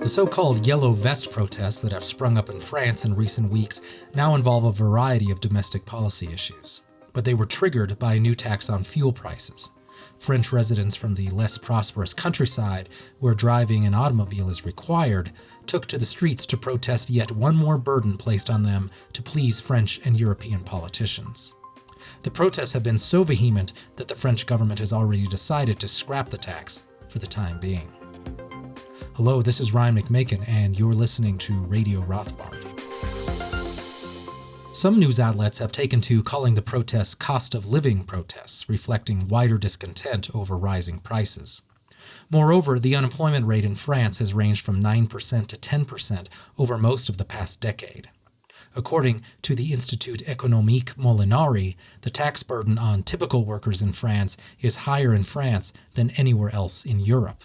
The so-called yellow vest protests that have sprung up in France in recent weeks now involve a variety of domestic policy issues, but they were triggered by a new tax on fuel prices. French residents from the less prosperous countryside, where driving an automobile is required, took to the streets to protest yet one more burden placed on them to please French and European politicians. The protests have been so vehement that the French government has already decided to scrap the tax for the time being. Hello, this is Ryan McMaken, and you're listening to Radio Rothbard. Some news outlets have taken to calling the protests cost of living protests, reflecting wider discontent over rising prices. Moreover, the unemployment rate in France has ranged from 9% to 10% over most of the past decade. According to the Institut Économique Molinari, the tax burden on typical workers in France is higher in France than anywhere else in Europe.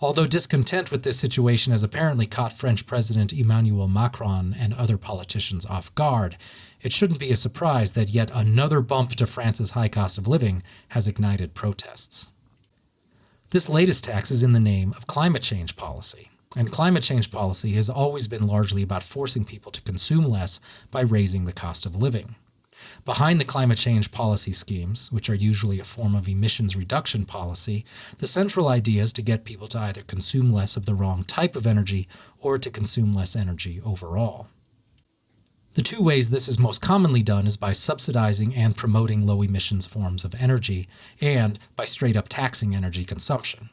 Although discontent with this situation has apparently caught French President Emmanuel Macron and other politicians off guard, it shouldn't be a surprise that yet another bump to France's high cost of living has ignited protests. This latest tax is in the name of climate change policy, and climate change policy has always been largely about forcing people to consume less by raising the cost of living. Behind the climate change policy schemes, which are usually a form of emissions reduction policy, the central idea is to get people to either consume less of the wrong type of energy or to consume less energy overall. The two ways this is most commonly done is by subsidizing and promoting low emissions forms of energy, and by straight up taxing energy consumption.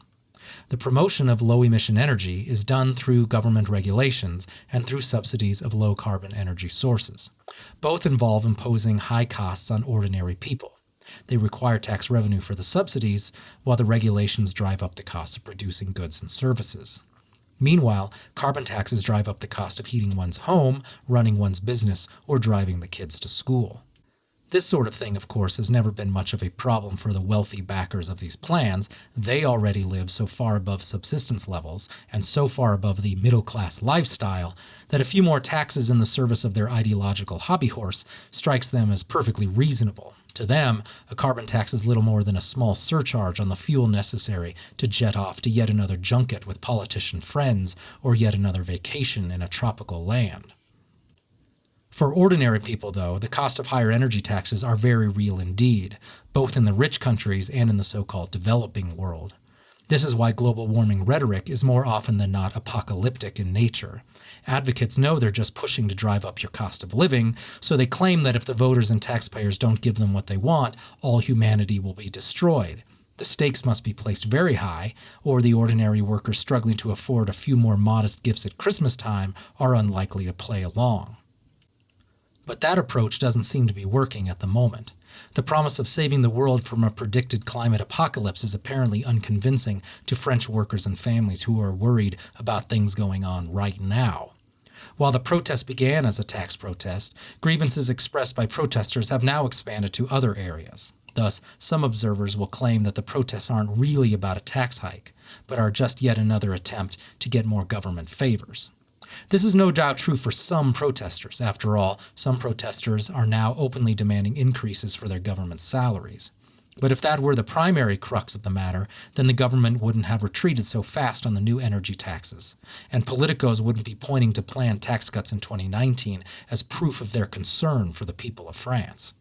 The promotion of low emission energy is done through government regulations and through subsidies of low carbon energy sources. Both involve imposing high costs on ordinary people. They require tax revenue for the subsidies, while the regulations drive up the cost of producing goods and services. Meanwhile, carbon taxes drive up the cost of heating one's home, running one's business, or driving the kids to school. This sort of thing, of course, has never been much of a problem for the wealthy backers of these plans. They already live so far above subsistence levels and so far above the middle class lifestyle that a few more taxes in the service of their ideological hobby horse strikes them as perfectly reasonable. To them, a carbon tax is little more than a small surcharge on the fuel necessary to jet off to yet another junket with politician friends or yet another vacation in a tropical land. For ordinary people, though, the cost of higher energy taxes are very real indeed, both in the rich countries and in the so-called developing world. This is why global warming rhetoric is more often than not apocalyptic in nature. Advocates know they're just pushing to drive up your cost of living, so they claim that if the voters and taxpayers don't give them what they want, all humanity will be destroyed. The stakes must be placed very high, or the ordinary workers struggling to afford a few more modest gifts at Christmas time are unlikely to play along. But that approach doesn't seem to be working at the moment. The promise of saving the world from a predicted climate apocalypse is apparently unconvincing to French workers and families who are worried about things going on right now. While the protest began as a tax protest, grievances expressed by protesters have now expanded to other areas. Thus, some observers will claim that the protests aren't really about a tax hike, but are just yet another attempt to get more government favors. This is no doubt true for some protesters. After all, some protesters are now openly demanding increases for their government salaries. But if that were the primary crux of the matter, then the government wouldn't have retreated so fast on the new energy taxes, and politicos wouldn't be pointing to planned tax cuts in 2019 as proof of their concern for the people of France.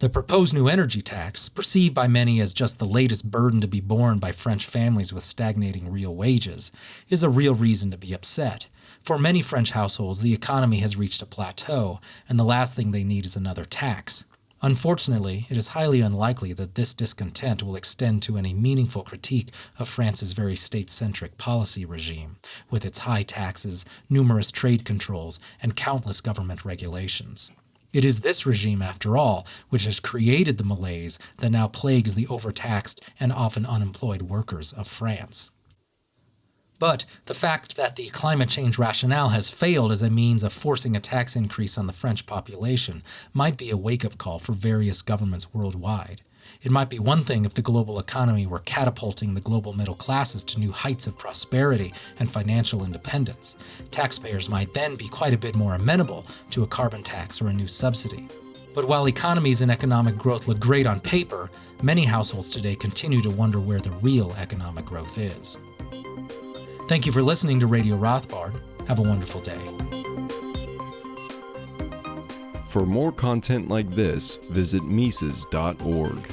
The proposed new energy tax, perceived by many as just the latest burden to be borne by French families with stagnating real wages, is a real reason to be upset, for many French households, the economy has reached a plateau, and the last thing they need is another tax. Unfortunately, it is highly unlikely that this discontent will extend to any meaningful critique of France's very state-centric policy regime, with its high taxes, numerous trade controls, and countless government regulations. It is this regime, after all, which has created the malaise that now plagues the overtaxed and often unemployed workers of France. But the fact that the climate change rationale has failed as a means of forcing a tax increase on the French population might be a wake-up call for various governments worldwide. It might be one thing if the global economy were catapulting the global middle classes to new heights of prosperity and financial independence. Taxpayers might then be quite a bit more amenable to a carbon tax or a new subsidy. But while economies and economic growth look great on paper, many households today continue to wonder where the real economic growth is. Thank you for listening to Radio Rothbard. Have a wonderful day. For more content like this, visit Mises.org.